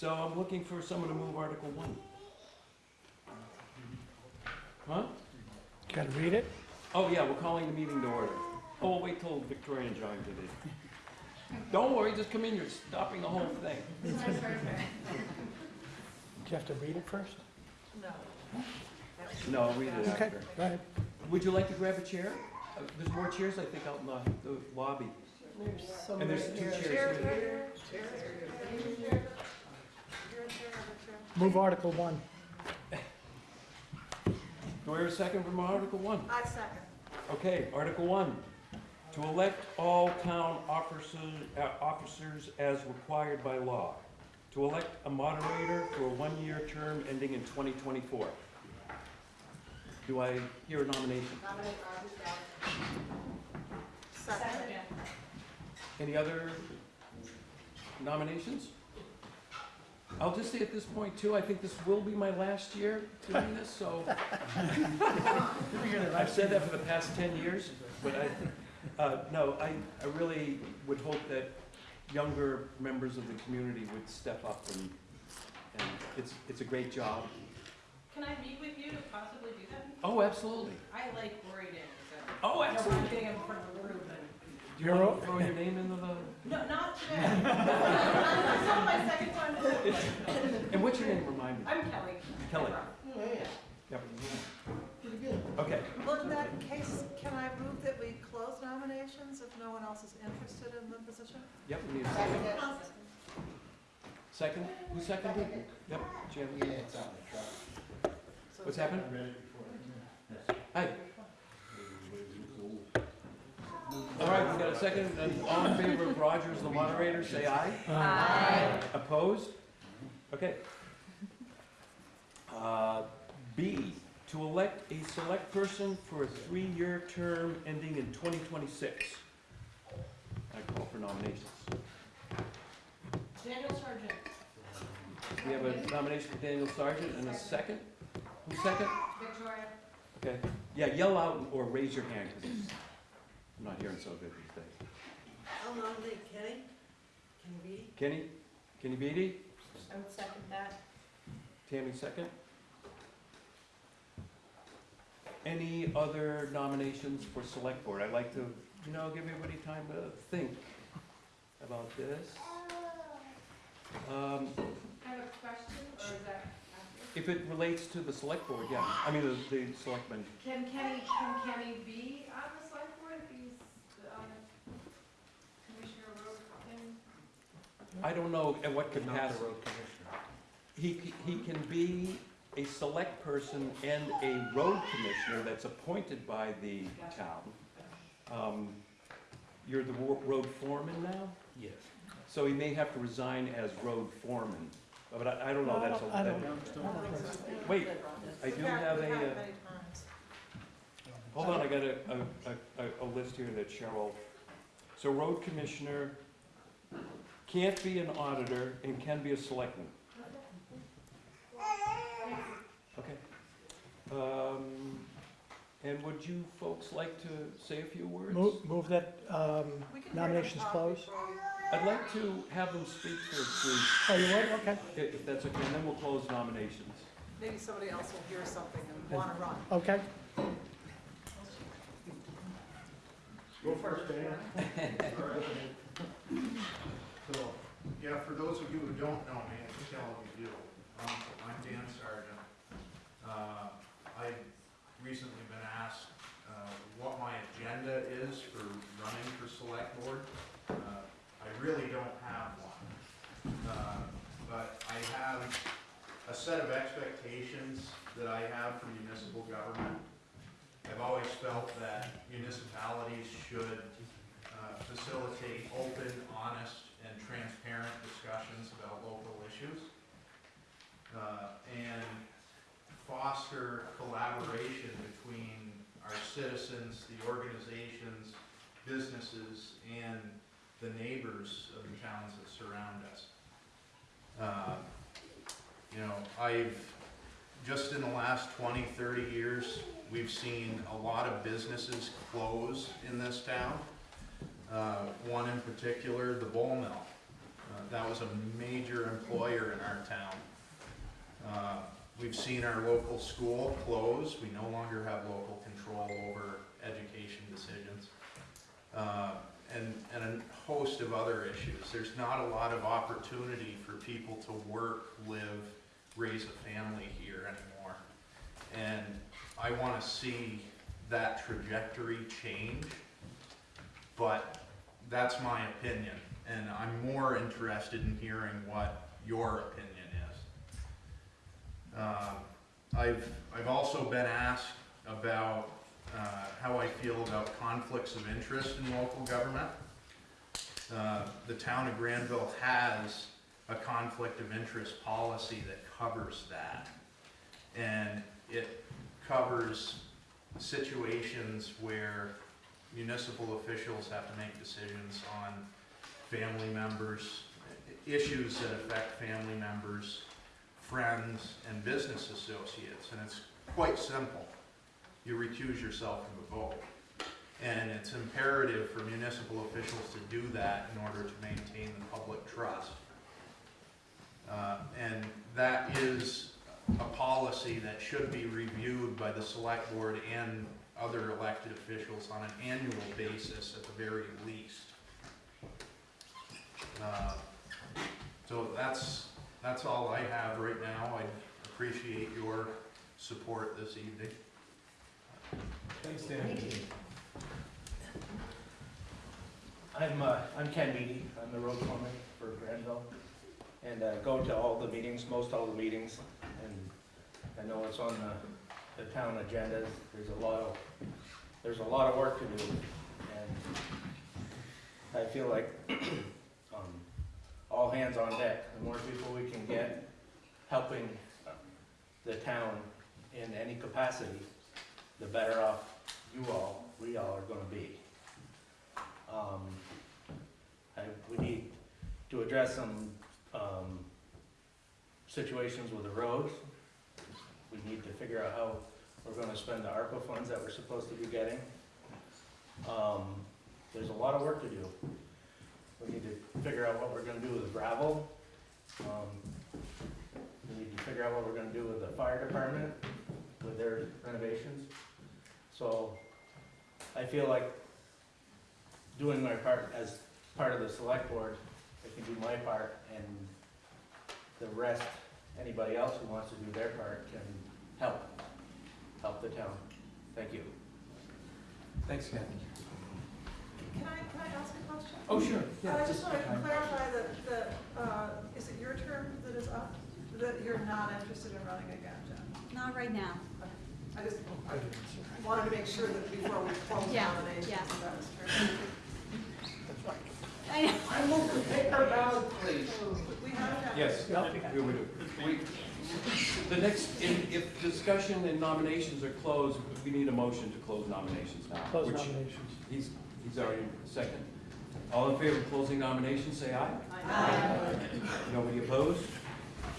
So I'm looking for someone to move Article One. Huh? Got to read it? Oh, yeah, we're calling the meeting to order. Oh, we'll wait till Victoria and John get in. Don't worry, just come in, you're stopping the whole thing. Do you have to read it first? No, I'll read it Okay, after. go ahead. Would you like to grab a chair? Uh, There's more chairs, I think, out in the, the lobby. And there's two chairs here. Move Article 1. Do I hear a second from Article One? I second. Okay, Article One, to elect all town officers, uh, officers as required by law. To elect a moderator for a one-year term ending in twenty twenty-four. Do I hear a nomination? Nominate Roger Second. Any other nominations? I'll just say at this point too, I think this will be my last year doing this, so. I've said that for the past ten years, but I, uh, no, I, I really would hope that younger members of the community would step up and, and it's, it's a great job. Can I meet with you to possibly do that? Oh, absolutely. I like worried in, so. Oh, I don't absolutely. getting in front of a group and, Do you want to throw your name into the, no, not today. It's not my second time to do it. and what's your name, remind me? I'm Kelly. Kelly. Yep. Okay, Well, in that case, can I move that we close nominations if no one else is interested in the position? yep, we need a second. Second, who seconded? Yep, Jan, you- So what's happened? Hi. All right, We've got a second, and all in favor of Roger as the moderator, say aye. Aye. Opposed? Okay. Uh, B, to elect a select person for a three-year term ending in 2026. I call for nominations. Daniel Sargent. We have a nomination for Daniel Sargent and a second. Who's second? Victoria. Okay. Yeah, yell out or raise your hand, because I'm not hearing so good these days. I'll nominate Kenny. Kenny Beatty. Kenny? Kenny Beatty? I would second that. Tammy second. Any other nominations for select board? I'd like to, you know, give everybody time to think about this. Um, I have a question, or is that after? If it relates to the select board, yeah, I mean, the, the selectmen. Can Kenny, can Kenny be on the select board if he's on the commissioner road thing? I don't know at what capacity. He, c- he can be a select person and a road commissioner that's appointed by the town. Um, You're the wo- road foreman now? Yes. So he may have to resign as road foreman, but I, I don't know, that's a. I don't- that- Wait, I do have a, uh, it many times. hold on, I got a, a, a, a list here that Cheryl, so road commissioner can't be an auditor and can be a selectman. Okay. Um, and would you folks like to say a few words? Move move that um, We can hear them nominations close. I'd like to have them speak for brief, Oh, you would? Okay. if if that's okay, and then we'll close nominations. Maybe somebody else will hear something and want to run. Okay. Go first, Dan. So, yeah, for those of you who don't know me, I can tell you do. Um, I'm Dan Sargent. Uh, I've recently been asked, uh, what my agenda is for running for select board. Uh, I really don't have one. Uh, But I have a set of expectations that I have for municipal government. I've always felt that municipalities should uh, facilitate open, honest, transparent discussions about local issues, uh, and foster collaboration between our citizens, the organizations, businesses, and the neighbors of the towns that surround us. Uh, You know, I've just in the last 20, 30 years, we've seen a lot of businesses close in this town. Uh, One in particular, the Bowl Mill. That was a major employer in our town. Uh, We've seen our local school close. We no longer have local control over education decisions. Uh, And, and a host of other issues. There's not a lot of opportunity for people to work, live, raise a family here anymore. And I want to see that trajectory change, but that's my opinion. And I'm more interested in hearing what your opinion is. Um, I've, I've also been asked about uh, how I feel about conflicts of interest in local government. Uh, The town of Granville has a conflict of interest policy that covers that. And it covers situations where municipal officials have to make decisions on family members, issues that affect family members, friends, and business associates. And it's quite simple. You recuse yourself from the vote. And it's imperative for municipal officials to do that in order to maintain the public trust. Uh, And that is a policy that should be reviewed by the select board and other elected officials on an annual basis at the very least. Uh, So that's, that's all I have right now. I appreciate your support this evening. Thanks, Dan. I'm, uh, I'm Ken Meady, I'm the road foreman for Granville, and, uh, go to all the meetings, most all the meetings, and I know it's on the, the town agendas, there's a lot of, there's a lot of work to do, and I feel like, all hands on deck, the more people we can get helping the town in any capacity, the better off you all, we all are gonna be. Um, I, we need to address some, um, situations with the roads. We need to figure out how we're gonna spend the ARPA funds that we're supposed to be getting. Um, there's a lot of work to do. We need to figure out what we're gonna do with the gravel. Um, we need to figure out what we're gonna do with the fire department, with their renovations. So I feel like doing my part as part of the select board, I can do my part and the rest, anybody else who wants to do their part can help, help the town. Thank you. Thanks, Ken. Can I, can I ask a question? Oh, sure. I just want to clarify that, that, uh, is it your term that is up? That you're not interested in running again, Jen? Not right now. I just wanted to make sure that before we close Yeah, nominations, yeah. that was true. I know. I move the paper ballot, please. We have that. Yes, we do. we, the next, if, if discussion and nominations are closed, we need a motion to close nominations now. Close which nominations. He's, he's already second. All in favor of closing nominations, say aye. Aye. Nobody opposed?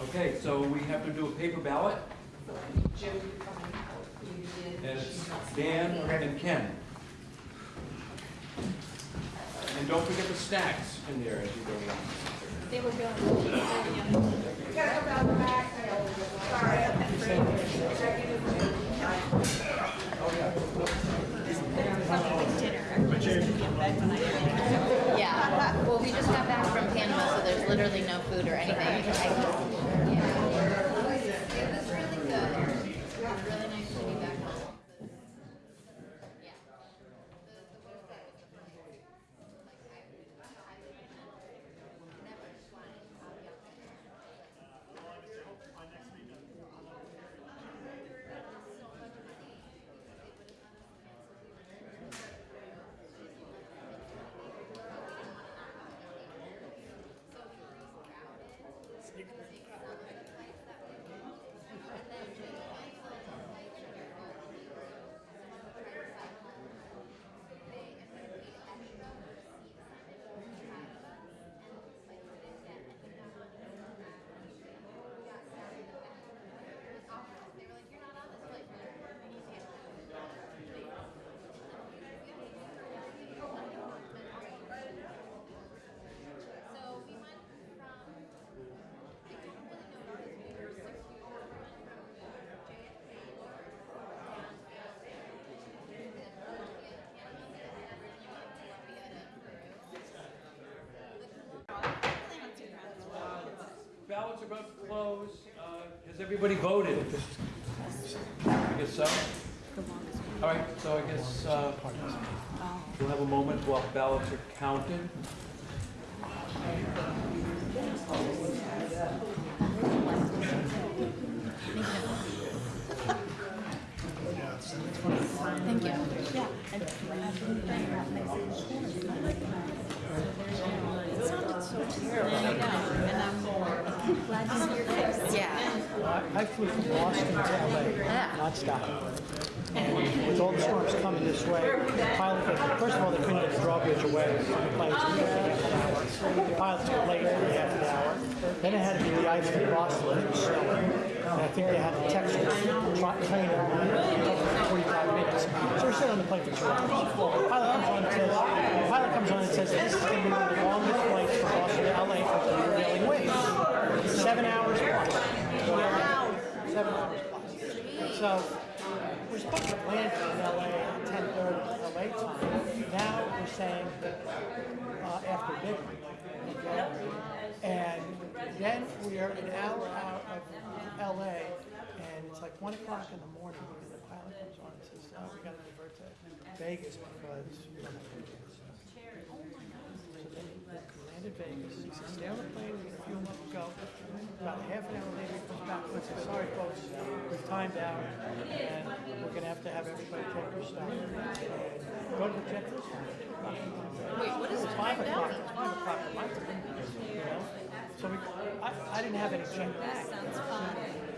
Okay, so we have to do a paper ballot, and it's Dan and Ken. And don't forget the snacks in there as you go along. They were going. Gotta come down the back. Sorry. Yeah, well, we just got back from Panama, so there's literally no food or anything. I just- yeah. It was really good. It was really nice to be back home. Yeah. The, the website was the first one. Like, I, I never just wanted to copy up. Has everybody voted? I guess so. All right, so I guess uh, we'll have a moment while ballots are counted. Thank you. Yeah. It sounded so terrible. I know, and I'm glad to see your face. Yeah. I I flew from Boston to LA, Yeah. nonstop. And with all the storms coming this way, pilot, first of all, they couldn't get the drawbridge away. The pilots were half an hour. The pilots were late for half an hour. Then it had to be the ice from Boston, it was snowing. And I think they had to text the tra- trainer for 45 minutes. So we're sitting on the plane for two hours. Pilot comes on and says, pilot comes on and says, this is going to be one of the longest flights from Boston to LA for prevailing winds. Seven hours plus. Seven hours plus. So we're supposed to land in LA at ten thirty LA time. Now we're saying uh, after midnight. And then we are an hour out of LA and it's like one o'clock in the morning and the pilot comes on and says, oh, we gotta divert to Vegas because don't have tickets. So then we landed Vegas. He says, stay on the plane, gonna fuel up and go. About half an hour later, he comes back and says, sorry folks, we've timed out and we're gonna have to have everybody take their stuff and go to the jet this Wait, what is It's five o'clock, five o'clock at my time, you know? So we, I, I didn't have any check bags.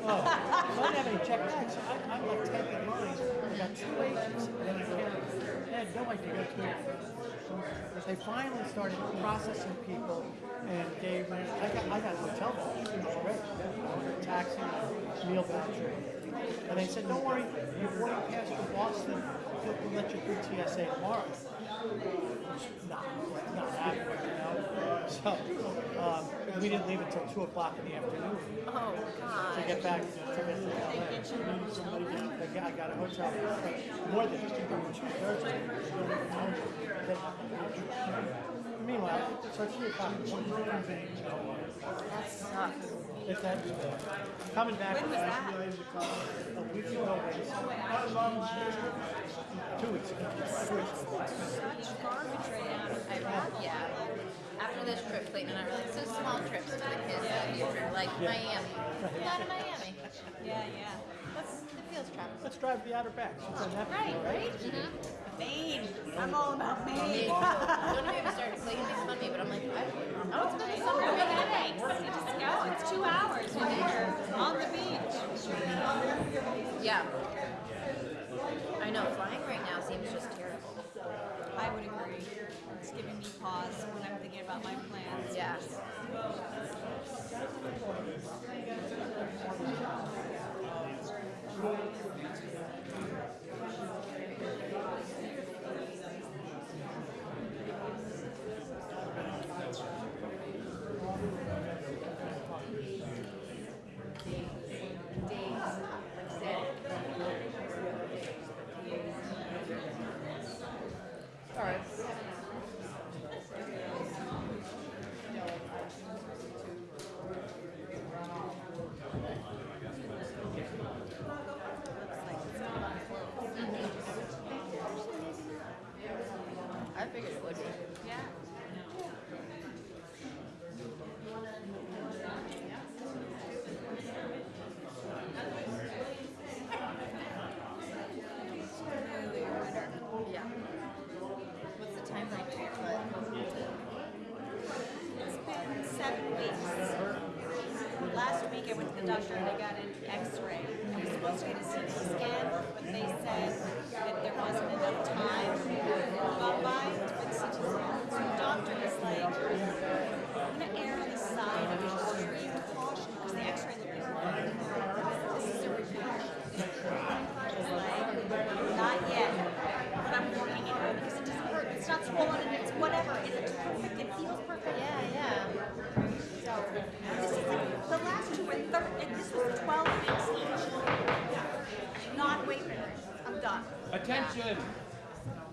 Oh, so I didn't have any check bags, so I, I left ten in line, I got two agents, and then I can't, I had no idea what to do. They finally started processing people and gave me, I got, I got hotel vouchers already, taxi, meal voucher. And they said, don't worry, your boarding pass for Boston, we'll let you through TSA tomorrow. Not, not happening, you know? So, um, we didn't leave until two o'clock in the afternoon Oh, to God. get back, to to LA. I got, I got a hotel, more than two thirds. Meanwhile, so it's three o'clock. in the morning. That sucks. If coming back. When was that? A week ago, two weeks ago. Two weeks ago. Such garbage right now. I, yeah. After this trip, Clayton and I were like, so small trips for the kids in the future, like Miami. Not in Miami. Yeah, yeah. That's, it feels travel. Let's drive the Outer Banks. It's on Netflix, Right, right? Mm-hmm. Maine. I'm all about Maine. Don't even start Clayton makes fun of me, but I'm like, I, I was gonna summer Big weekend. headaches. You just go. It's two hours. You're there on the beach. Yeah. I know, flying right now seems just terrible. I would agree. It's giving me pause when I'm thinking about my plans. Yeah right. I figured it would be. Yeah. Yeah. What's the timeline to your foot? It's been seven weeks. Last week I went to the doctor and I got an x-ray. I was supposed to get a CT scan, but they said that there wasn't enough time go by for the CT scan. So the doctor was like, I'm gonna err on the side of extreme caution because the x-ray looked good. This is a repeat. I was like, not yet, but I'm working it out because it doesn't hurt. It's not swollen and it's whatever. Perfect. It feels perfect. Yeah, yeah. So this is like, the last two were thir and this was twelve weeks each. Not weight bearing. I'm done. Attention!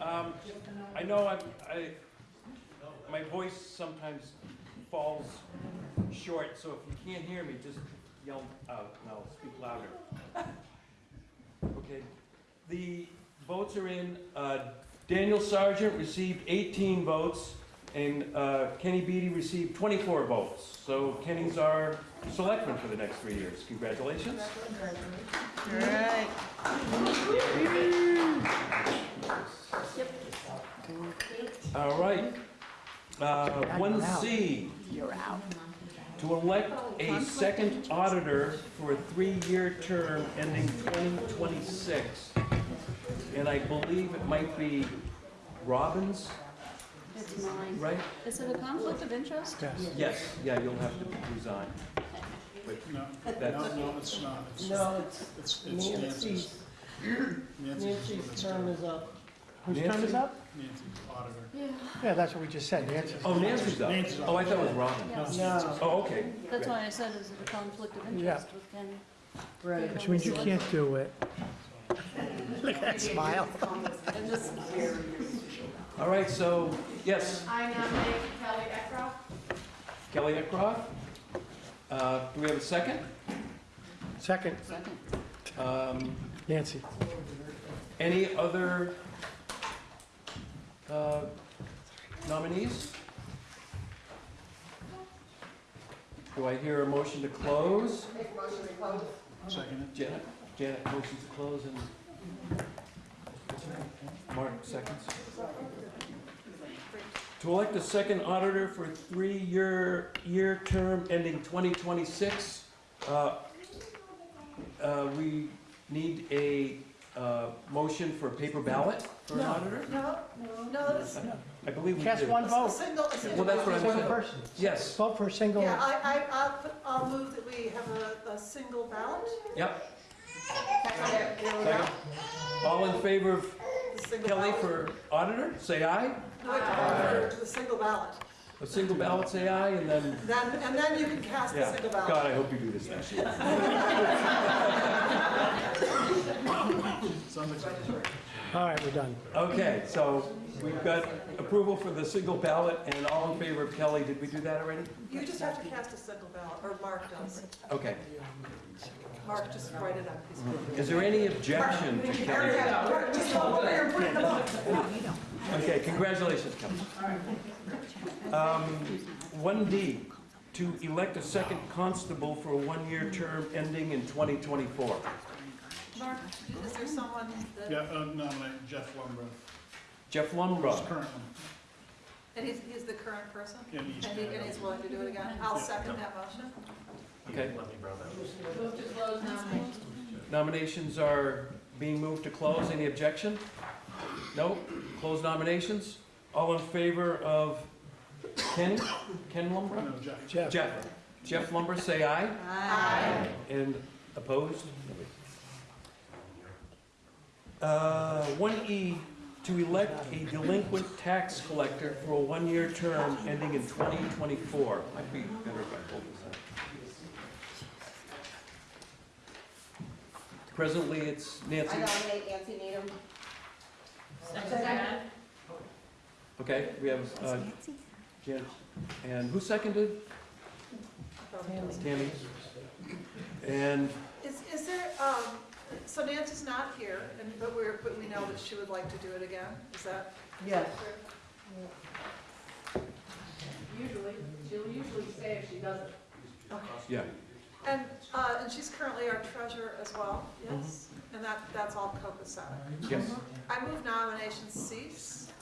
Um, I know I'm, I, my voice sometimes falls short, so if you can't hear me, just yell out, and I'll speak louder. Okay, the votes are in. Uh, Daniel Sargent received 18 votes, and uh, Kenny Beatty received 24 votes. So Kenny's our selectman for the next three years. Congratulations. All right. Uh, One C. You're out. To elect a second auditor for a three-year term ending 2026. And I believe it might be Robbins, It's mine. right? Is it a conflict of interest? Yes. Yes, yeah, you'll have to resign. But No, that's, no, it's not. It's- No, it's It's, it's Nancy's. Nancy's, Nancy's Nancy's term is up. Whose term is Nancy? up? Nancy's auditor. Yeah, Yeah, that's what we just said, Nancy. oh, Nancy's up. Nancy's up. Oh, I thought it was Robin. No, Oh, okay. That's why I said, is it a conflict of Yeah. interest with Kenny? right. Which means you can't do it. Look at that smile. All right, so, yes, I nominate Kelly Eckroth. Kelly Eckroth. Uh, Do we have a second? Second, Second. Um, Nancy. Any other uh, nominees? Do I hear a motion to close? Second. Janet, Janet, motion to close and Mark seconds. To elect a second auditor for a three-year, year term ending 2026. uh, uh, We need a uh, motion for a paper ballot for an auditor? No, no, this, I believe we Cast do. one a vote, single, a single. Well, that's what I'm ballot. single person. Yes, Vote for a single. Yeah, I, I, I'll, put- I'll move that we have a, a single ballot, yep. Second. All in favor of the single Kelly ballot. for auditor, say aye. No, wait, for the single ballot. A single ballot, say aye, and then, Then, and then you can cast the yeah. single ballot. God, I hope you do this next year. All right, we're done. Okay, so we've got approval for the single ballot, and all in favor of Kelly, did we do that already? You just have to cast a single ballot, or Mark does. Okay. Mark, just write it on a piece. Is there any objection to Kelly? Mark, just go over there and put it in the book. Okay, congratulations, Kelly. Um, One D, to elect a second constable for a one-year term ending in 2024. Mark, is there someone that, Yeah, uh, nominate Jeff Lumbrough. Jeff He's Lumbrough. current and he's, he's the current person? one. And he's And he, and he's willing to do it again? I'll second that motion. Okay, Move to close nominations. nominations are being moved to close. Any objection? No? Close nominations? All in favor of Ken? Ken Lumbrough? No, Jeff. Jeff. Jeff. Jeff Lumber, say aye. Aye. And opposed? Uh, One E, to elect a delinquent tax collector for a one-year term ending in 2024. Might be better if I hold this up. Presently, it's Nancy. I nominate Nancy Needham. Second. Okay, we have uh, Jan, and who seconded? Tammy. And, Is, is there, um, so Nancy's not here, and, but we're, but we know that she would like to do it again, is that? Yes. Usually, she'll usually say if she doesn't. yeah, And, uh, and she's currently our treasurer as well, yes? And that, that's all copacetic. yes. I move nominations cease.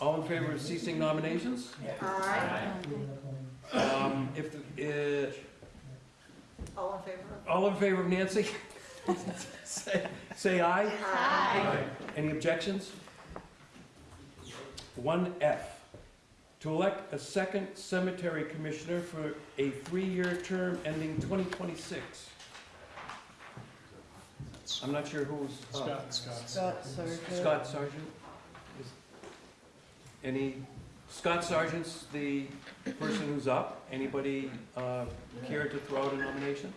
All in favor of ceasing nominations? Aye. Um, If, the- uh, All in favor? all in favor of Nancy? Say say aye. Aye. Any objections? One F, to elect a second cemetery commissioner for a three-year term ending 2026. I'm not sure who's up. Scott, Scott. Scott Sargent. Scott Sargent? Is- Any, Scott Sargent's the person who's up. Anybody uh, care to throw out a nomination?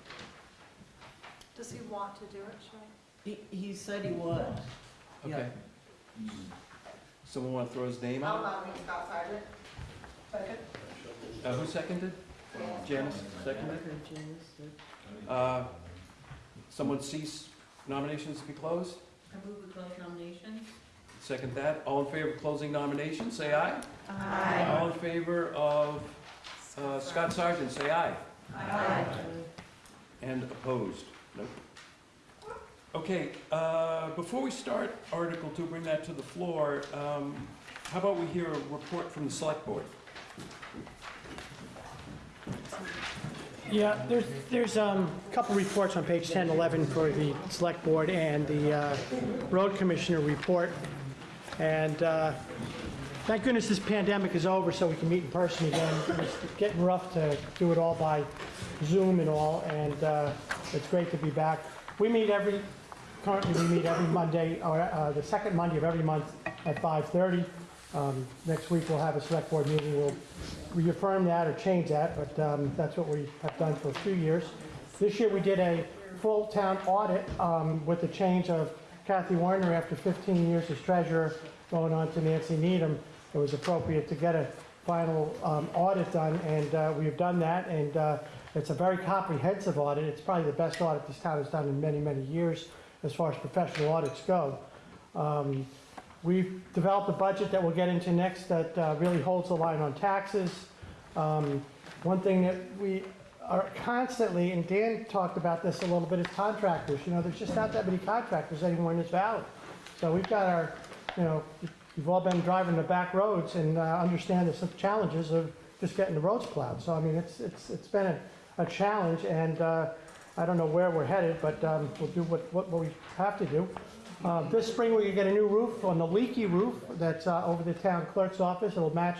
Does he want to do it, Sean? He, he said he would. Okay. Someone want to throw his name out? nominate Scott Sargent. Second. Uh, Who seconded? Janice, seconded. Uh, Someone cease nominations to be closed? I move we close nominations. Second that. All in favor of closing nominations, say aye. Aye. All in favor of uh, Scott Sargent, say aye. Aye. And opposed? Nope. Okay, uh, before we start Article Two, bring that to the floor, um, how about we hear a report from the Select Board? Yeah, there's, there's um, a couple reports on page 10, 11 for the Select Board and the uh, Road Commissioner report. And uh, thank goodness this pandemic is over so we can meet in person again. It's getting rough to do it all by Zoom and all, and uh, it's great to be back. We meet every, currently we meet every Monday, or uh, the second Monday of every month at 5:30. Um, Next week, we'll have a Select Board meeting. We'll reaffirm that or change that, but um, that's what we have done for a few years. This year, we did a full town audit um, with the change of Kathy Warner after 15 years as treasurer, going on to Nancy Needham. It was appropriate to get a final um, audit done, and uh, we have done that, and uh, it's a very comprehensive audit. It's probably the best audit this town has done in many, many years as far as professional audits go. Um, We've developed a budget that we'll get into next that uh, really holds the line on taxes. Um, One thing that we are constantly, and Dan talked about this a little bit, is contractors. You know, there's just not that many contractors anymore in this valley. So we've got our, you know, you've all been driving the back roads and uh, understand the challenges of just getting the roads plowed. So I mean, it's, it's, it's been a, a challenge and uh, I don't know where we're headed, but um, we'll do what, what we have to do. Uh, This spring, we're going to get a new roof on the leaky roof that's uh, over the town clerk's office. It'll match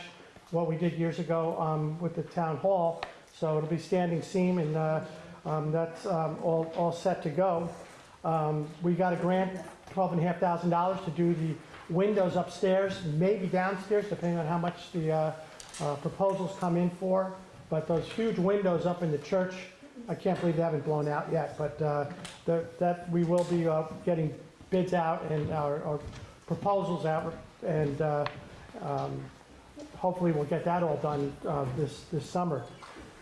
what we did years ago um, with the town hall. So it'll be standing seam and uh, um, that's um, all, all set to go. Um, We got a grant, twelve and a half thousand dollars to do the windows upstairs, maybe downstairs, depending on how much the uh, uh, proposals come in for. But those huge windows up in the church, I can't believe they haven't blown out yet. But uh, that, we will be uh, getting bids out and our our proposals out, and uh, um, hopefully we'll get that all done uh, this, this summer.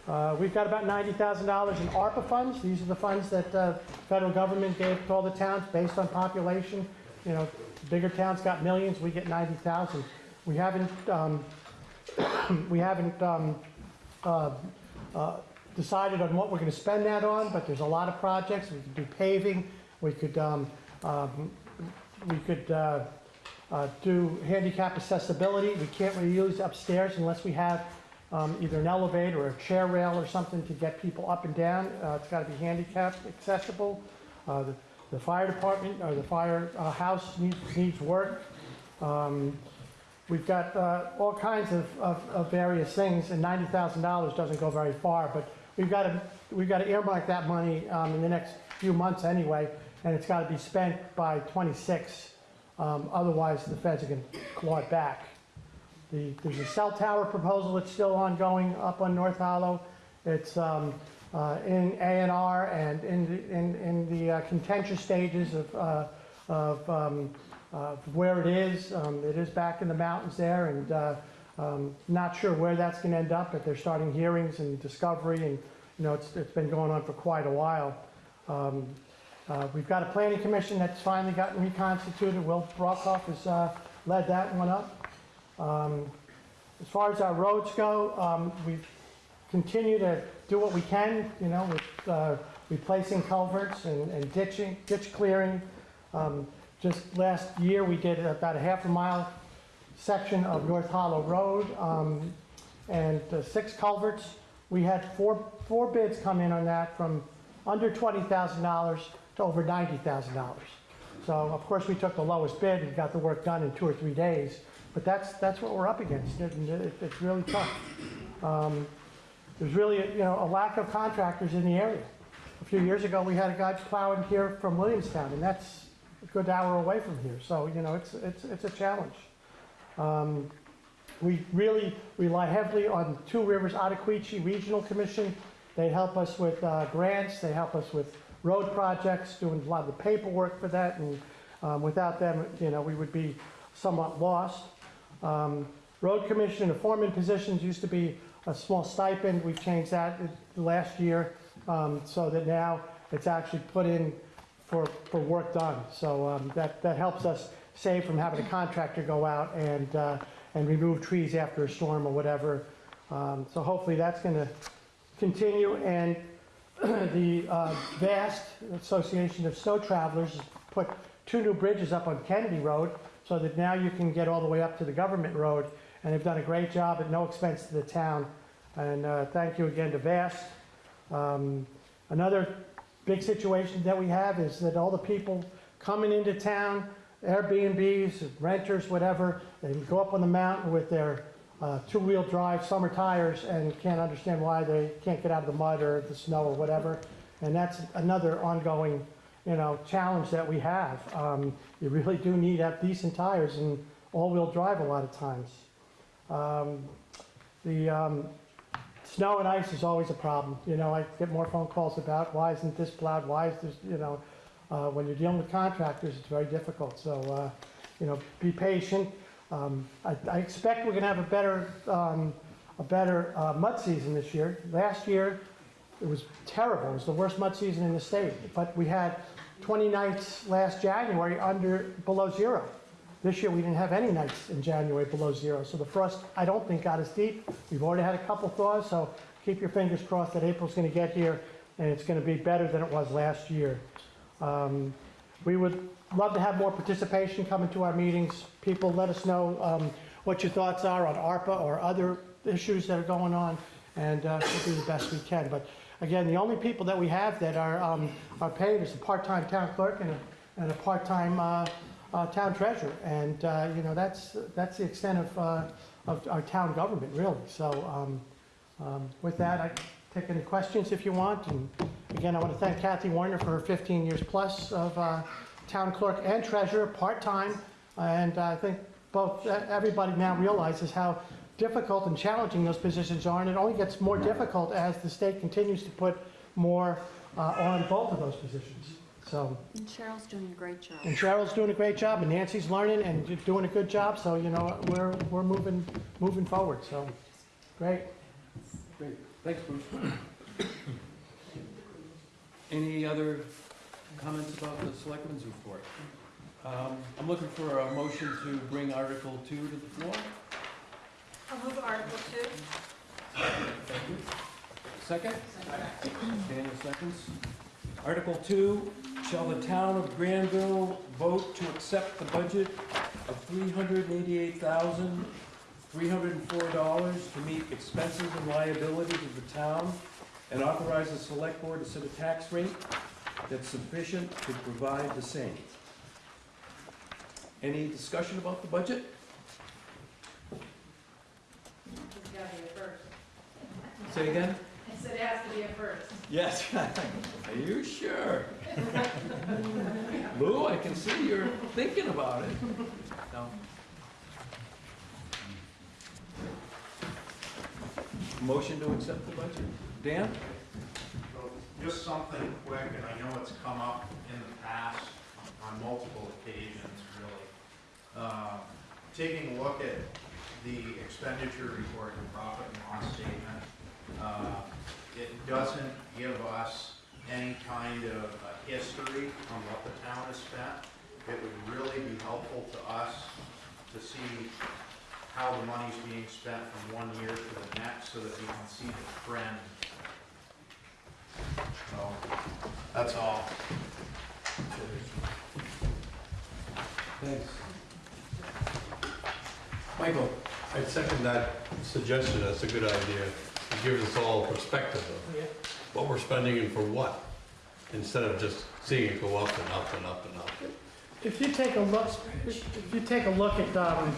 Uh, We've got about $90,000 in ARPA funds. These are the funds that uh, federal government gave to all the towns based on population. You know, bigger towns got millions, we get 90,000. We haven't, um, we haven't um, uh, uh, decided on what we're going to spend that on, but there's a lot of projects. We could do paving, we could, um, um, we could uh, uh, do handicap accessibility. We can't really use upstairs unless we have um, either an elevator or a chair rail or something to get people up and down. Uh, It's got to be handicap accessible. Uh, The the fire department, or the fire uh, house needs, needs work. Um, We've got uh, all kinds of, of, of various things, and ninety thousand dollars doesn't go very far, but we've got to, we've to earmark that money um, in the next few months anyway, and it's got to be spent by twenty-six. Um, Otherwise, the feds are going to claw it back. The, there's a cell tower proposal that's still ongoing up on North Hollow. It's um, uh, in A and in, the- in, in the uh, contentious stages of, uh, of um, uh, where it is. Um, It is back in the mountains there, and uh, um, not sure where that's going to end up, but they're starting hearings and discovery, and, you know, it's, it's been going on for quite a while. Um, uh, We've got a planning commission that's finally gotten reconstituted. Will Brockhoff has uh, led that one up. Um, As far as our roads go, um, we continue to do what we can, you know, with uh, replacing culverts and and ditching, ditch clearing. Um, Just last year, we did about a half a mile section of North Hollow Road um, and uh, six culverts. We had four, four bids come in on that from under $20,000 to over $90,000. So of course, we took the lowest bid and got the work done in two or three days. But that's, that's what we're up against. It- it- It's really tough. Um, There's really, you know, a lack of contractors in the area. A few years ago, we had a guy plowing here from Williamstown, and that's a good hour away from here. So, you know, it's, it's, it's a challenge. Um, We really rely heavily on Two Rivers Ottaquechee Regional Commission. They help us with uh, grants, they help us with road projects, doing a lot of the paperwork for that, and um, without them, you know, we would be somewhat lost. Um, road commission and foreman positions used to be a small stipend. We've changed that last year, um, so that now it's actually put in for, for work done. So um, that, that helps us save from having a contractor go out and, uh, and remove trees after a storm or whatever. Um, So hopefully that's going to continue. And the uh, VAST Association of Snow Travelers put two new bridges up on Kennedy Road so that now you can get all the way up to the government road. And they've done a great job at no expense to the town. And uh, thank you again to VAST. Um, Another big situation that we have is that all the people coming into town, Airbnbs, renters, whatever, they go up on the mountain with their uh, two-wheel drive summer tires and can't understand why they can't get out of the mud or the snow or whatever. And that's another ongoing, you know, challenge that we have. Um, You really do need decent tires and all-wheel drive a lot of times. Um, The um, snow and ice is always a problem. You know, I get more phone calls about, why isn't this plowed, why is this, you know, uh, when you're dealing with contractors, it's very difficult. So, uh, you know, be patient. Um, I, I expect we're gonna have a better, um, a better uh, mud season this year. Last year, it was terrible. It was the worst mud season in the state. But we had 20 nights last January under, below zero. This year, we didn't have any nights in January below zero, so the frost, I don't think got as deep. We've already had a couple thaws, so keep your fingers crossed that April's gonna get here, and it's gonna be better than it was last year. Um, We would love to have more participation coming to our meetings. People, let us know um, what your thoughts are on ARPA or other issues that are going on, and uh, we'll do the best we can. But again, the only people that we have that are, um, are paid is a part-time town clerk and a, and a part-time uh, uh, town treasurer. And, uh, you know, that's, that's the extent of, uh, of our town government, really. So um, um, with that, I take any questions if you want. And again, I want to thank Kathy Warner for her 15 years plus of uh, town clerk and treasurer, part-time. And I think both, everybody now realizes how difficult and challenging those positions are. And it only gets more difficult as the state continues to put more uh, on both of those positions. So, And Cheryl's doing a great job. and Cheryl's doing a great job, and Nancy's learning and doing a good job, so, you know, we're, we're moving, moving forward, so, great. Great, thanks, Bruce. Any other comments about the selectmen's report? Um, I'm looking for a motion to bring Article Two to the floor. I'll move Article Two. Thank you. Second? Daniel seconds. Article Two, shall the town of Granville vote to accept the budget of three hundred and eighty-eight thousand, three hundred and four dollars to meet expenses and liabilities of the town and authorize the select board to set a tax rate that's sufficient to provide the same. Any discussion about the budget? It's gotta be a first. Say again? I said it has to be a first. Yes. Are you sure? Lou, I can see you're thinking about it. No. Motion to accept the budget. Dan? Just something quick, and I know it's come up in the past on multiple occasions, really. Uh, Taking a look at the expenditure report and profit and loss statement, uh, it doesn't give us any kind of a history on what the town has spent. It would really be helpful to us to see how the money's being spent from one year to the next, so that we can see the trend so, that's all. Thanks. Michael? I second that suggestion, that's a good idea. It gives us all perspective of what we're spending and for what, instead of just seeing it go up and up and up and up. If you take a look, if you take a look at, um,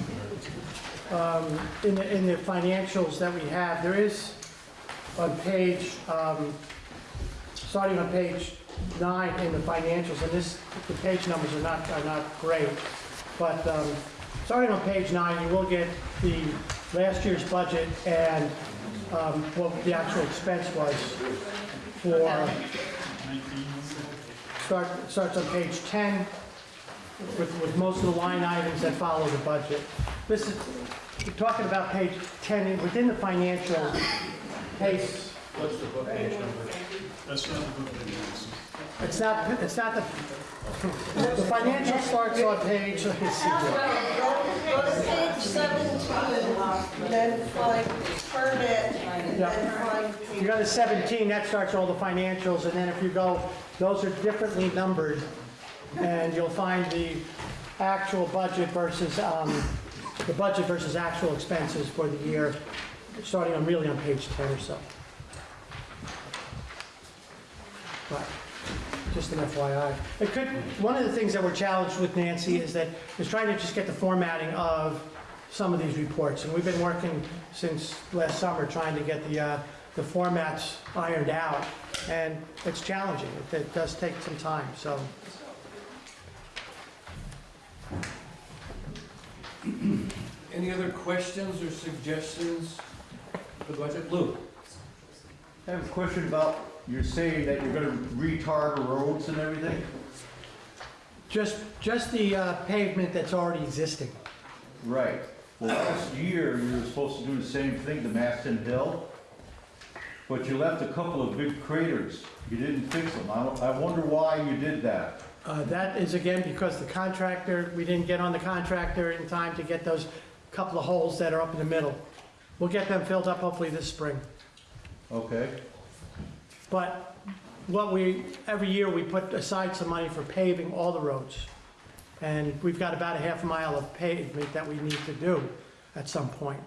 um, in the, in the financials that we have, there is on page, um, starting on page nine in the financials, and this, the page numbers are not, are not great, but, um, starting on page nine, you will get the last year's budget and, um, what the actual expense was for, start, starts on page ten, with, with most of the line items that follow the budget. This is, We're talking about page 10, within the financial, page, What's the book page number? That's not the book that is. it's not, it's not the, the financial starts on page, let me see. Go to page seventeen, then find permit, and then find. You go to 17, that starts all the financials, and then if you go, those are differently numbered, and you'll find the actual budget versus, um, the budget versus actual expenses for the year, starting on, really on page 10 or so. But, just an FYI. It could, one of the things that we're challenged with, Nancy, is that, is trying to just get the formatting of some of these reports. And we've been working since last summer, trying to get the, uh, the formats ironed out. And it's challenging. It- It does take some time, so. Any other questions or suggestions for the budget? Lou? I have a question about, you're saying that you're gonna retar the roads and everything? Just, just the uh, pavement that's already existing. Right. Well, last year, you were supposed to do the same thing to Maston Hill, but you left a couple of big craters. You didn't fix them. I, I wonder why you did that. Uh, That is again because the contractor, we didn't get on the contractor in time to get those couple of holes that are up in the middle. We'll get them filled up hopefully this spring. Okay? But what we, every year, we put aside some money for paving all the roads. And we've got about a half mile of pavement that we need to do at some point.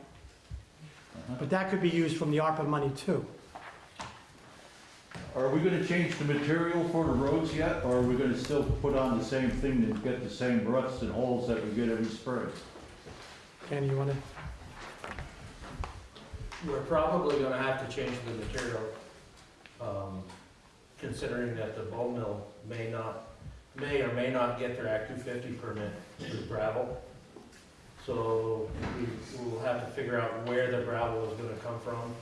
Uh-huh. But that could be used from the ARPA money too. Are we gonna change the material for the roads yet, or are we gonna still put on the same thing and get the same ruts and holes that we get every spring? Kenny, you wanna? We're probably gonna have to change the material, um, considering that the Bowl Mill may not, may or may not get their Act two fifty permit for gravel. So we will have to figure out where the gravel is gonna come from,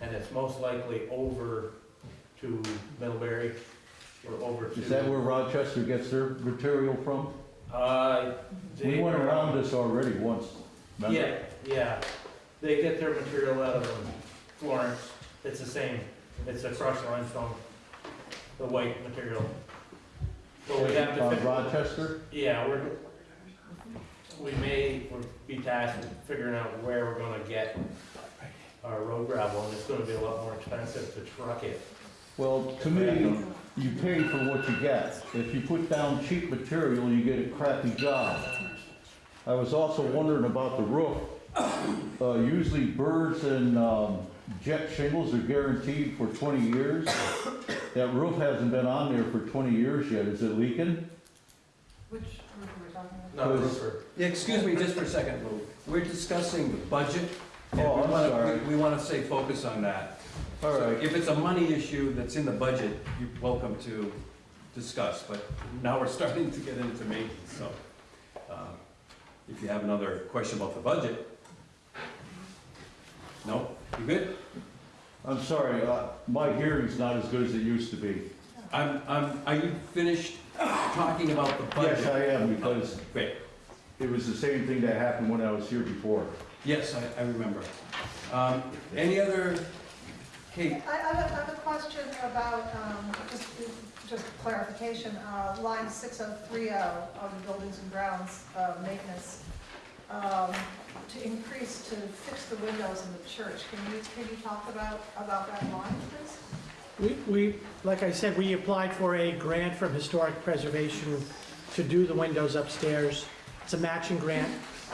and it's most likely over to Middlebury or over to. Is that where Rochester gets their material from? Uh, We they- went around this already once. remember? Yeah, yeah. They get their material out of um, Florence. It's the same. It's a crushed limestone, the white material. But we have to. Uh, fi- Rochester? Yeah, we're, we may, we'll be tasked with figuring out where we're gonna get our road gravel, and it's gonna be a lot more expensive to truck it. Well, to me, you pay for what you get. If you put down cheap material, you get a crappy job. I was also wondering about the roof. Uh, usually birds and, um, jet shingles are guaranteed for twenty years. That roof hasn't been on there for twenty years yet. Is it leaking? Which roof are we talking about? Not Because- roofer. Excuse me just for a second, Lou. We're discussing the budget. and Oh, we I'm wanna- sorry. We want to stay focused on that. All So right. If it's a money issue that's in the budget, you're welcome to discuss, but now we're starting to get into maintenance, so. um, If you have another question about the budget? No? You good? I'm sorry, uh, my hearing's not as good as it used to be. I'm, I'm, are you finished talking about the budget? Yes, I am, because Great. it was the same thing that happened when I was here before. Yes, I, I remember. Um, Any other, Kate? I, I have a- I have a question about, um, just, just clarification, uh, line six oh three oh of the buildings and grounds, uh, maintenance. Um, to increase, to fix the windows in the church, can you, can you talk about, about that line, please? We, we, like I said, we applied for a grant from Historic Preservation to do the windows upstairs. It's a matching grant,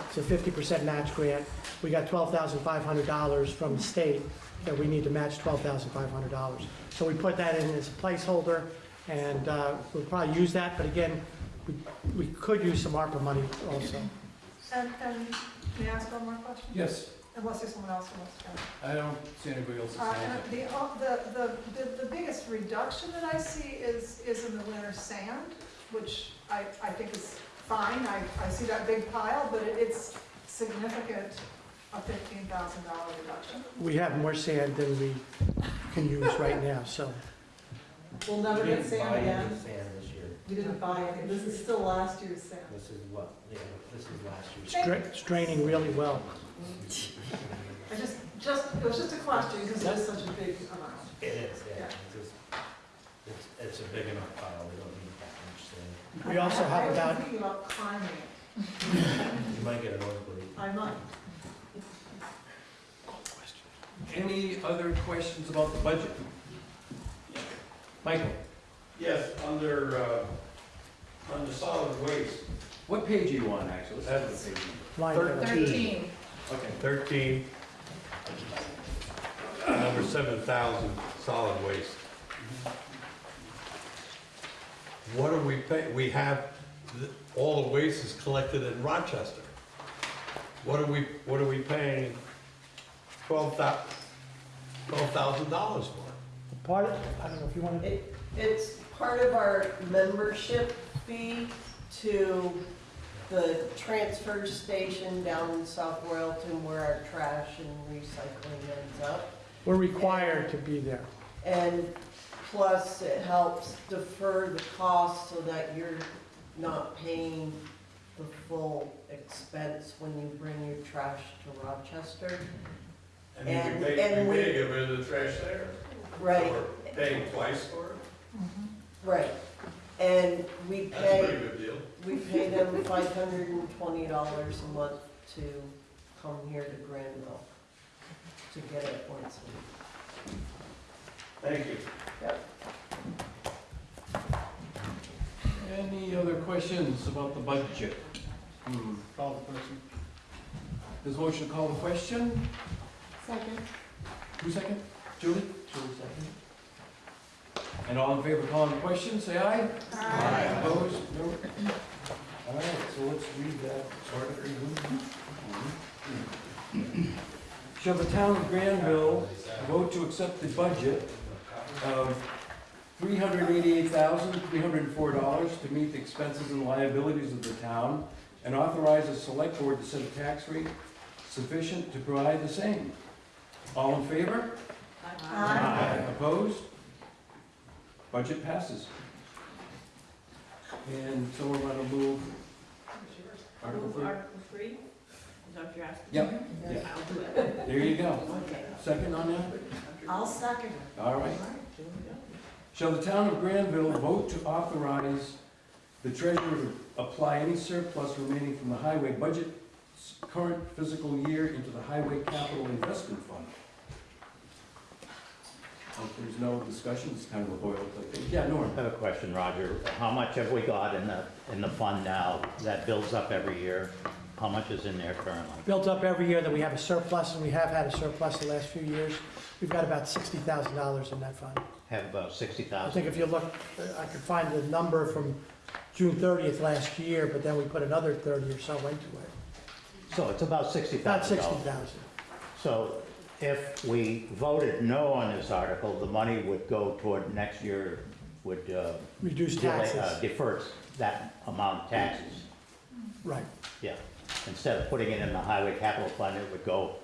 it's a fifty percent match grant. We got twelve thousand five hundred dollars from the state, that we need to match twelve thousand five hundred dollars. So we put that in as a placeholder, and, uh, we'll probably use that, but again, we, we could use some ARPA money also. And, and may I ask one more question? Yes. Unless there's someone else who wants to go. I don't see anybody else Uh, and The, uh, the, the, the- the biggest reduction that I see is, is in the winter sand, which I, I think is fine. I, I see that big pile, but it- it's significant, a fifteen thousand dollar reduction. We have more sand than we can use right now, so. We'll never We get didn't sand again. Sand. We didn't buy it, this is still last year's sale. This is what, yeah, this is last year's. Stra- It's draining really well. I just, just, it was just a question, because it is such a big amount. It is, yeah, Yeah. it's just, it's, it's a big enough pile, we don't need that much, so We also have I was about, thinking about climbing it, you might get an nosebleed. I might. Any other questions about the budget? Michael, Yes, under, uh, under solid waste, what page are you on, actually? Let's have the page. line Thirteen. Okay. thirteen, number seven thousand, solid waste. What are we pay, we have, th- all the waste is collected in Rochester. What are we, what are we paying twelve thou, twelve thousand dollars for? part, of- I don't know if you want to, It, it's part of our membership fee to the transfer station down in South Royalton where our trash and recycling ends up. we're required to be there. And plus, it helps defer the cost so that you're not paying the full expense when you bring your trash to Rochester. And we And- pay, and we we- pay to get rid of the trash there. Right, So We're paying twice for it? Right. And we That's a pretty pay, good deal. we pay them five hundred and twenty dollars a month to come here to Granville to get it once a week. Thank you. Any other questions about the budget? Hmm. Call the question. There's a motion to call the question. Second. Who second? Julie? Julie second. And all in favor of calling the question, say aye. Aye. Opposed? No? All right, so let's read that article. Shall the town of Granville vote to accept the budget of three hundred eighty-eight thousand, three hundred and four dollars to meet the expenses and liabilities of the town and authorize the select board to set a tax rate sufficient to provide the same? All in favor? Aye. Opposed? Budget passes. And someone want to move Article Move three? Article three, is that what you're asking? Yep, yeah. There you go. Second on that? I'll second it. All right. Shall the town of Granville vote to authorize the treasurer to apply any surplus remaining from the highway budget current fiscal year into the highway capital investment fund? If there's no discussion, it's kind of a boilerplate thing. Yeah, Norm? I have a question, Roger. How much have we got in the, in the fund now that builds up every year? How much is in there currently? Built up every year that we have a surplus, and we have had a surplus the last few years. We've got about sixty thousand dollars in that fund. Have about sixty I thousand? think if you look, uh, I could find the number from June thirtieth last year, but then we put another thirty or so into it. So it's about sixty About thousand sixty dollars. thousand. So if we voted no on this article, the money would go toward next year, would, uh, Reduce delay- taxes. uh, defer that amount of taxes. Right. Yeah. Instead of putting it in the highway capital fund, it would go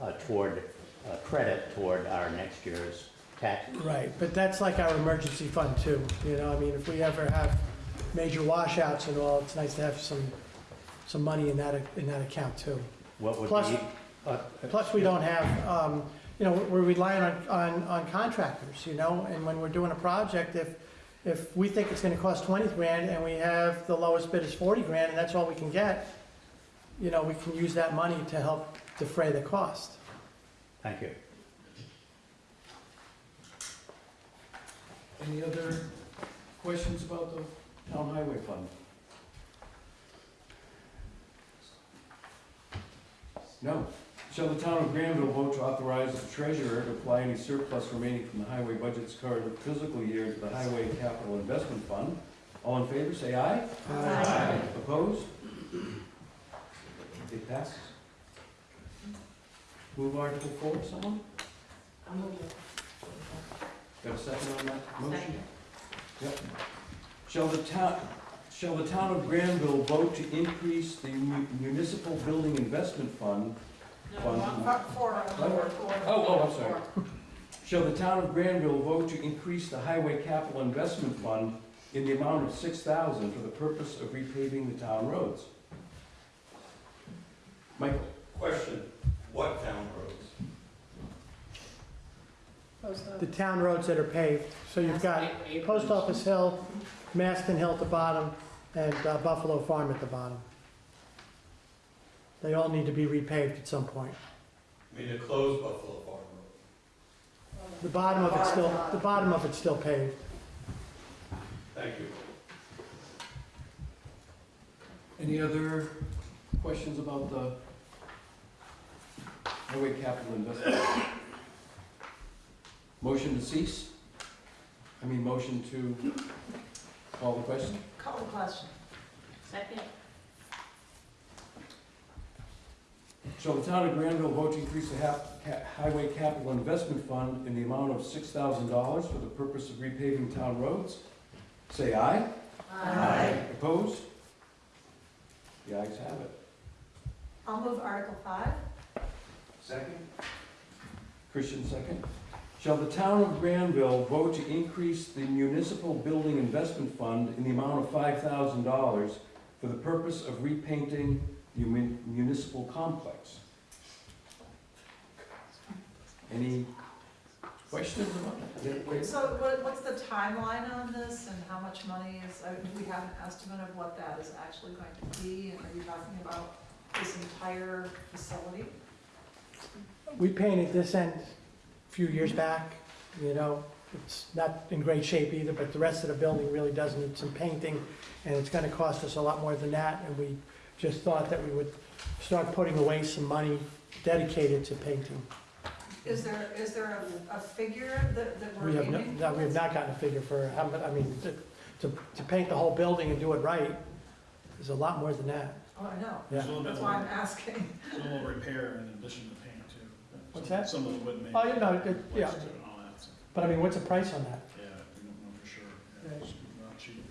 uh, toward, uh, credit toward our next year's taxes. Right, but that's like our emergency fund too, you know, I mean, if we ever have major washouts and all, it's nice to have some, some money in that, in that account too. What would Plus- be, uh, Plus, we don't have, um, you know, we're relying on, on, on contractors, you know, and when we're doing a project, if, if we think it's gonna cost twenty grand and we have the lowest bid is forty grand and that's all we can get, you know, we can use that money to help defray the cost. thank you. Any other questions about the town highway fund? No. Shall the town of Granville vote to authorize the treasurer to apply any surplus remaining from the highway budget's current fiscal year to the highway capital investment fund? All in favor, say aye. Aye. Opposed? It passes. Move Article four, someone? Got a second on that motion? Second. Yep. Shall the town, shall the town of Granville vote to increase the mu- municipal building investment fund? Fund. Four, What? four. Oh, oh, I'm sorry. Shall the town of Granville vote to increase the highway capital investment fund in the amount of six thousand for the purpose of repaving the town roads. Michael? Question, what town roads? The town roads that are paved, so you've got Post Office Hill, Maston Hill at the bottom, and uh, Buffalo Farm at the bottom. They all need to be repaved at some point. I mean, the closed Buffalo Farm Road. The bottom of it's still, the bottom of it's still paved. Thank you. Any other questions about the highway capital investment? Motion to cease? I mean, motion to call the question? Call the question. Second. Shall the town of Granville vote to increase the hap- ca- highway capital investment fund in the amount of six thousand dollars for the purpose of repaving town roads? Say aye. Aye. Opposed? The ayes have it. I'll move Article five. Second. Christian, second. Shall the town of Granville vote to increase the municipal building investment fund in the amount of five thousand dollars for the purpose of repainting the mun- municipal complex? Any questions about that? So what, what's the timeline on this and how much money is, uh, do we have an estimate of what that is actually going to be? And are you talking about this entire facility? We painted this end a few years back, you know, it's not in great shape either, but the rest of the building really does need some painting, and it's gonna cost us a lot more than that, and we just thought that we would start putting away some money dedicated to painting. Is there, is there a, a figure that, that we're We have, no- aiming? no, we have not gotten a figure for how much, I mean, to, to, to paint the whole building and do it right is a lot more than that. Oh, I know. Yeah. There's a little That's why I'm more, asking. a little repair in addition to paint too. What's that? Some of the wood may. Oh, you know, it- yeah. Plaster and all that, so, But I mean, what's the price on that? yeah, we don't know for sure. Yeah, Right. it's not cheap.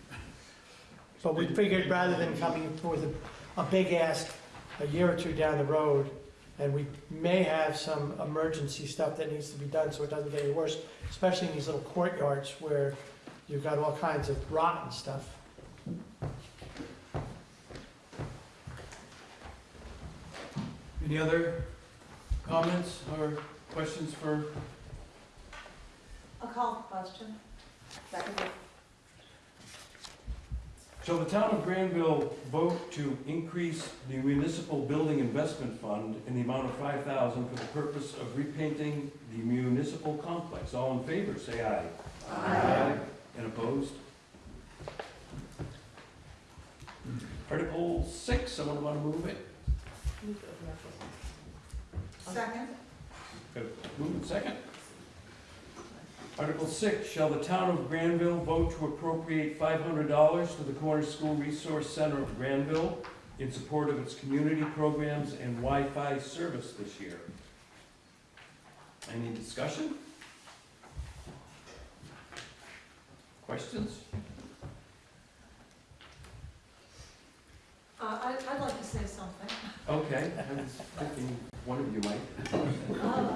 But we figured rather than coming with a, a big ask a year or two down the road, and we may have some emergency stuff that needs to be done so it doesn't get any worse, especially in these little courtyards where you've got all kinds of rotten stuff. Any other comments or questions for, I'll call the question. Second. Shall the town of Granville vote to increase the municipal building investment fund in the amount of five thousand for the purpose of repainting the municipal complex? All in favor, say aye. Aye. And opposed? Article six, someone want to move it? Second. Good. Move it second. Article six, shall the town of Granville vote to appropriate five hundred dollars to the Corner School Resource Center of Granville in support of its community programs and Wi-Fi service this year? Any discussion? Questions? Uh, I, I'd like to say something. Okay, I was thinking one of you might. Uh,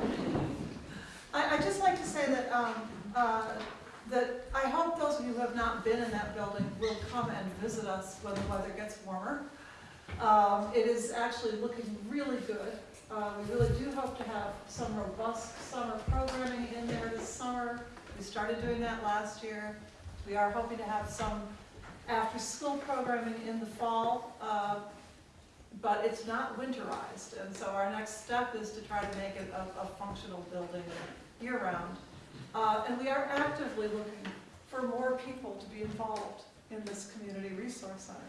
I, just like to say that, um, uh, that I hope those of you who have not been in that building will come and visit us when the weather gets warmer. Um, it is actually looking really good. Uh, we really do hope to have some robust summer programming in there this summer. We started doing that last year. We are hoping to have some after-school programming in the fall. Uh, but it's not winterized, and so our next step is to try to make it a, a functional building year-round. Uh, and we are actively looking for more people to be involved in this community resource center.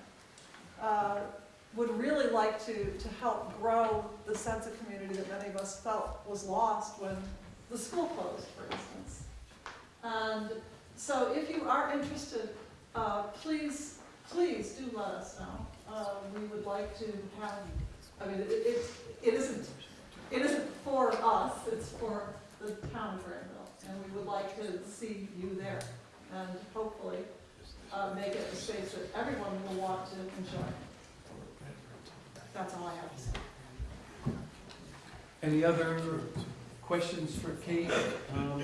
Uh, would really like to, to help grow the sense of community that many of us felt was lost when the school closed, for instance. And so if you are interested, uh, please, please do let us know. Uh, we would like to have, I mean, it, it, it isn't, it isn't for us, it's for the town of Granville. And we would like to see you there and hopefully, uh, make it a space that everyone will want to enjoy. That's all I have to say. Any other questions for Kate? Um,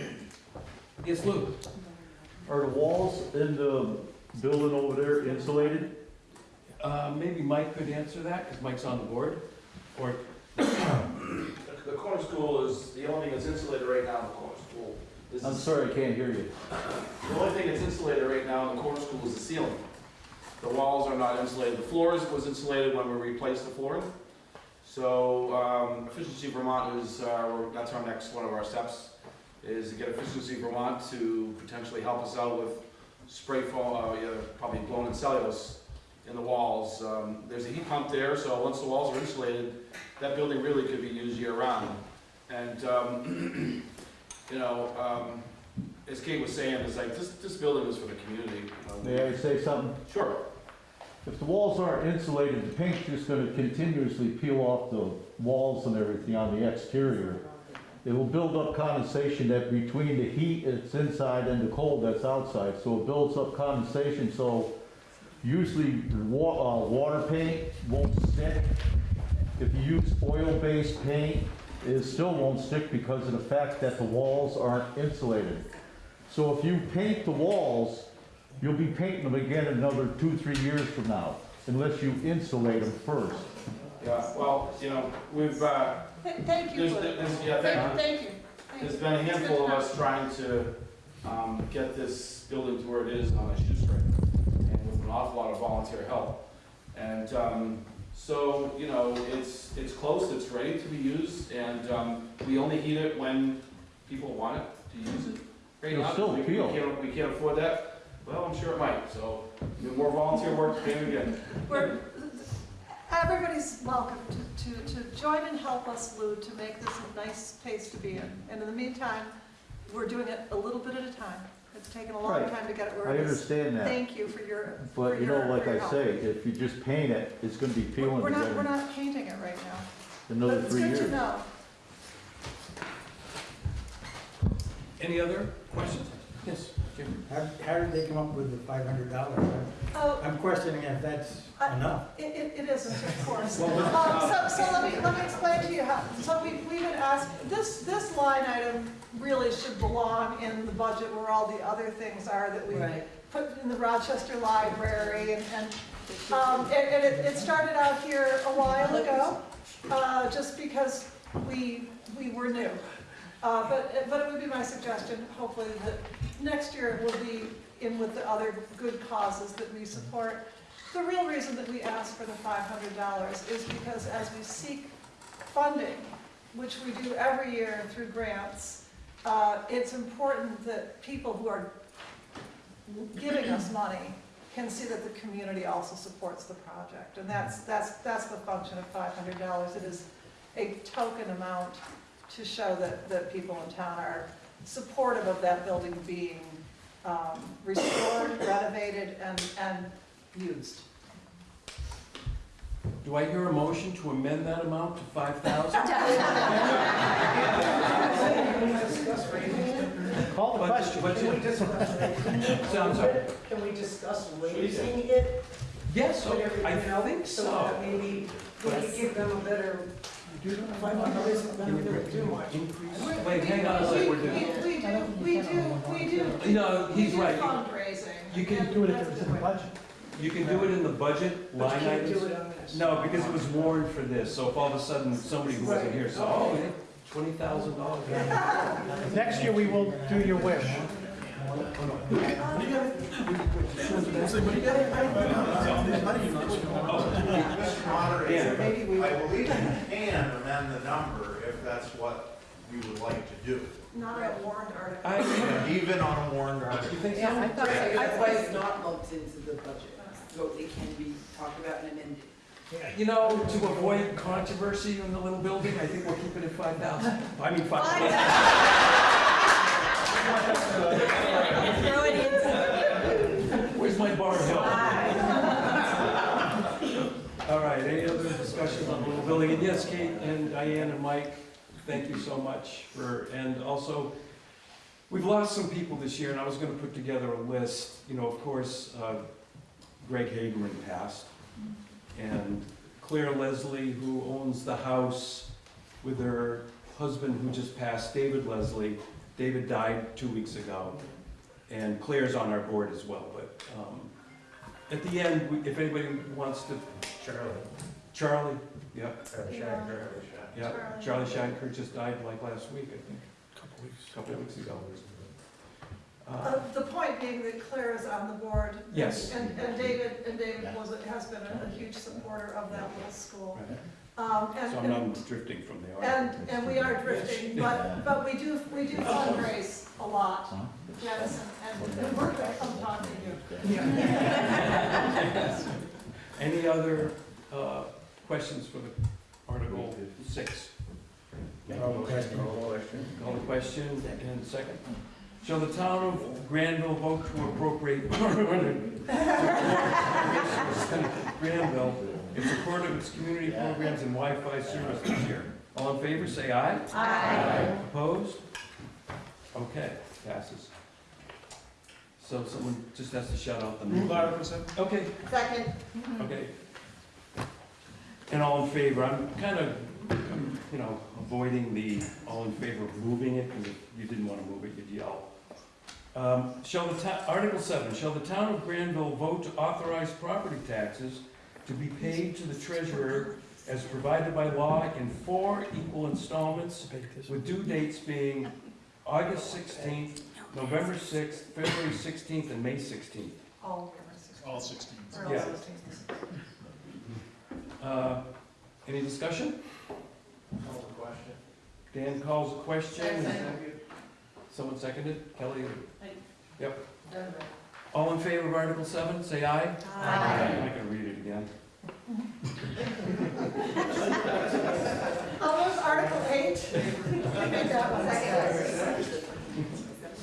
Yes, Lou? Are the walls in the building over there insulated? Uh, maybe Mike could answer that, because Mike's on the board, or, The corner school is, the only thing that's insulated right now in the corner school. is I'm the- sorry, I can't hear you. The only thing that's insulated right now in the corner school is the ceiling. The walls are not insulated. The floors was insulated when we replaced the flooring. So, um, Efficiency Vermont is, uh, that's our next, one of our steps, is to get Efficiency Vermont to potentially help us out with spray foam, uh, yeah, probably blown in cellulose in the walls. Um, there's a heat pump there, so once the walls are insulated, that building really could be used year-round. And, um, you know, um, as Kate was saying, it's like, this, this building is for the community. May I say something? Sure. If the walls aren't insulated, the paint's just gonna continuously peel off the walls and everything on the exterior. It will build up condensation that between the heat that's inside and the cold that's outside, so it builds up condensation, so usually wa- uh, water paint won't stick. If you use oil-based paint, it still won't stick because of the fact that the walls aren't insulated. So if you paint the walls, you'll be painting them again another two, three years from now, unless you insulate them first. Yeah, well, you know, we've, uh, Th- Thank you, there's, there's, yeah, Thank thank, thank you. Thank there's you. been a handful of us trying to, um, get this building to where it is on a shoestring, and with an awful lot of volunteer help. And, um, so, you know, it's, it's close, it's ready to be used, and, um, we only heat it when people want it to use it. Right It'll now, still we- peel. We can't, we can't afford that, well, I'm sure it might, so, the more volunteer work, the again. We're, everybody's welcome to, to, to join and help us, Lou, to make this a nice place to be in. And in the meantime, we're doing it a little bit at a time. It's taken a long Right. time to get it where I it is. understand that. Thank you for your, for But you know, your, like for your I help. say, if you just paint it, it's gonna be peeling We're not, we're again not painting it right now. in another But three it's good years. to know. any other questions? Yes, Jim? How, how did they come up with the five hundred dollars? Oh, I'm questioning if that's I- enough. It, it, it isn't, of course. Well, Um, so, so let me, let me explain to you how, so we, we would ask, this, this line item really should belong in the budget where all the other things are that we Right. put in the Rochester Library and, and, um, and, and it, it started out here a while ago, uh, just because we, we were new. Uh, but, but it would be my suggestion, hopefully, that next year it will be in with the other good causes that we support. The real reason that we ask for the five hundred dollars is because as we seek funding, which we do every year through grants, uh, it's important that people who are giving us money can see that the community also supports the project. And that's, that's, that's the function of five hundred dollars. It is a token amount to show that, that people in town are supportive of that building being um, restored, renovated, and, and used. Do I hear a motion to amend that amount to five thousand? Call the question. Sounds like, Can we discuss raising it? yes, Whatever, oh, I you know, think So so. that maybe we could give them a better, five hundred isn't gonna do much. Increase, wait, hang on a second, we're doing. We, we do, we do, we do. No, he's we do right. Fundraising. You can Do it if it's in the budget. You can do it in the budget line Can't items. do it on this. No, because it was warned for this, so if all of a sudden somebody who wasn't here said, oh, twenty thousand dollars. Next year, we will do your wish. Moderator, I believe you can amend the number if that's what you would like to do. Not a warrant article. I, Even on a warrant article. you think so? Yeah, I thought. That's why it's not lumped into the budget, so it can be talked about and amended. You know, to avoid controversy in the little building, I think we'll keep it at five thousand. I mean, five thousand. Throw it in. Where's my bar hill? All right, any other discussion on the little building? And yes, Kate and Diane and Mike, thank you so much for, and also, we've lost some people this year, and I was gonna put together a list. You know, of course, uh, Greg Hageman passed, and Claire Leslie, who owns the house with her husband who just passed, David Leslie. David died two weeks ago, and Claire's on our board as well, but, um, at the end, we- if anybody wants to, Charlie. Charlie, yeah, Shatner, Shatner. yeah, Charlie Shanker just died like last week, I think, a Couple weeks. a couple of weeks ago. Uh, Uh, The point being that Claire is on the board. Yes. And, and David, and David was, has been a a huge supporter of that little school. Um, and- So I'm not drifting from the And, article. and we are drifting, but, but we do, we do fundraise a lot, Janice, and, and we're gonna come talk to you. Any other uh, questions for the Article six? Call the question. Call the question. Call the question, and second. Shall the town of Granville vote to appropriate Granville in support of its community programs and Wi-Fi service this year? All in favor, say aye. Aye. Opposed? Okay, passes. So someone just has to shout out the. Move Okay, Second. Okay. And all in favor, I'm kind of, you know, avoiding the all in favor of moving it, because if you didn't want to move it, you'd yell. Um, Shall the town, Article seven, shall the town of Granville vote to authorize property taxes to be paid to the treasurer as provided by law in four equal installments, with due dates being August sixteenth, November sixth, February sixteenth, and May sixteenth? All, All sixteen. or all Yeah. sixteen. Uh, Any discussion? Call the question. Dan calls the question. Second. Someone seconded? Kelly? Aye. Yep. All in favor of Article seven, say aye. I'm not gonna read it again. There's Article eight. I made that one. Second.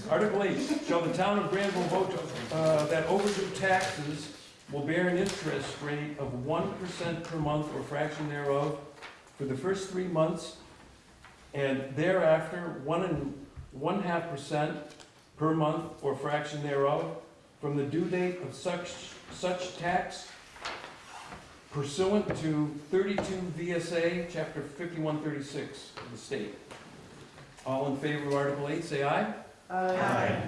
Article eight, shall the town of Granville vote uh, that overdue taxes will bear an interest rate of one percent per month or fraction thereof for the first three months, and thereafter, one and one-half percent per month or fraction thereof from the due date of such, such tax pursuant to thirty-two VSA, chapter fifty-one thirty-six of the state. All in favor of Article eight, say aye. Aye.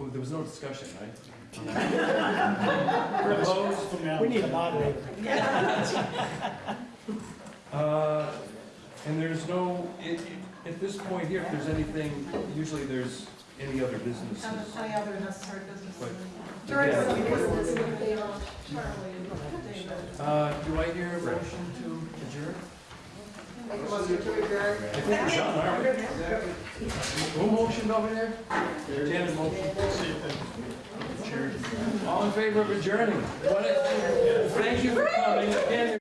Oh, there was no discussion, right? Opposed? We need a moderator. Uh, And there's no, i- i- at this point here, if there's anything, usually there's any other businesses. Any other necessary business. But- During Yeah. the business, with the, uh, Charlie and David. Uh, Do I hear a motion to adjourn? Make a motion to adjourn. I think we're done, aren't we? Who motioned over there? Janet motioned. All in favor of adjourning? What a- Thank you for coming. Again,